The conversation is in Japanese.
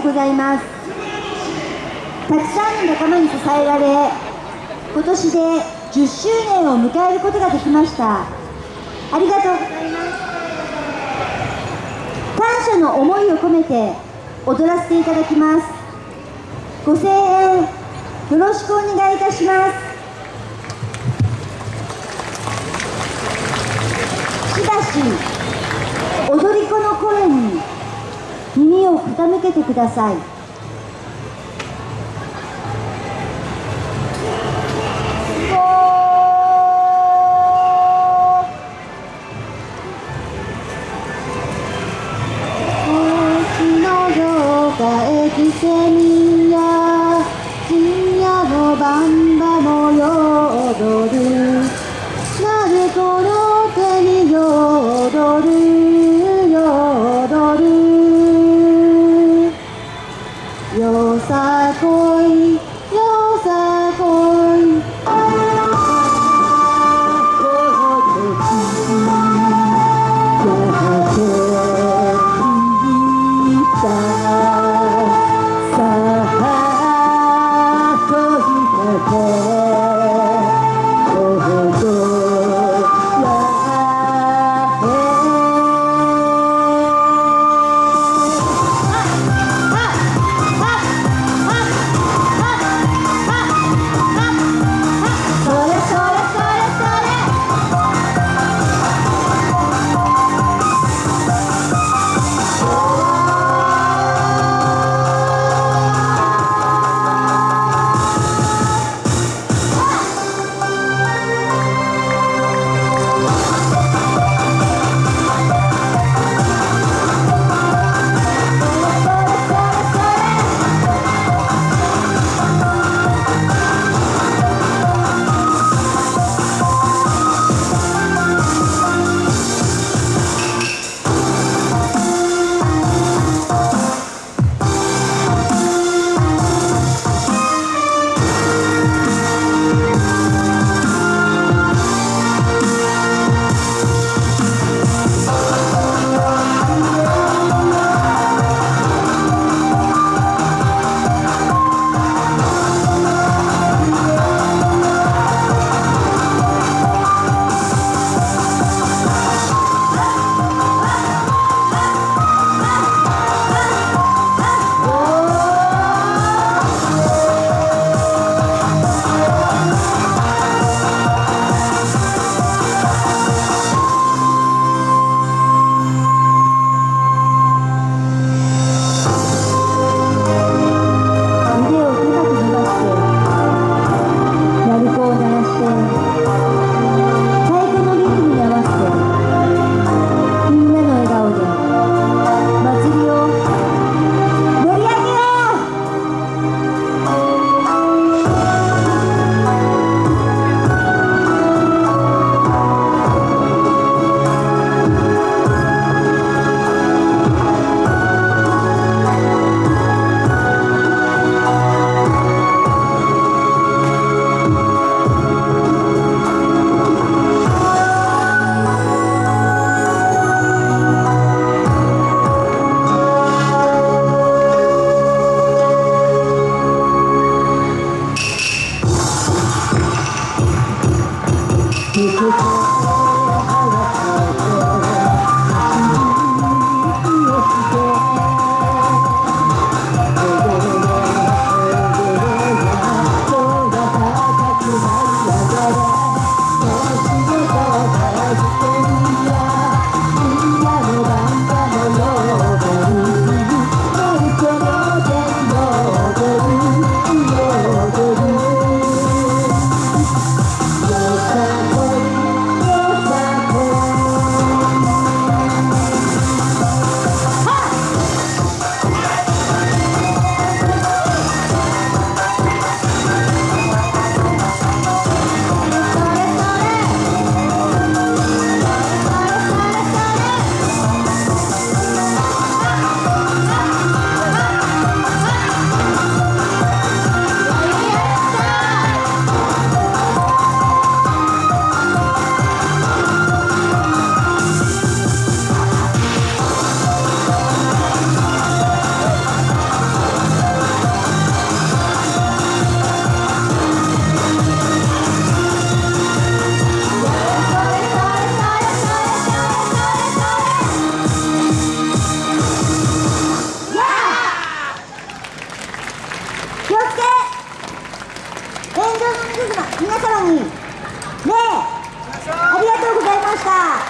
とうございます。たくさんの仲間に支えられ今年で10周年を迎えることができました。ありがとうございます。感謝の思いを込めて踊らせていただきます。ご声援よろしくお願いいたします。しばし踊り子の声に耳を傾けてください。星のようかえきせよさこい皆様にねありがとうございました。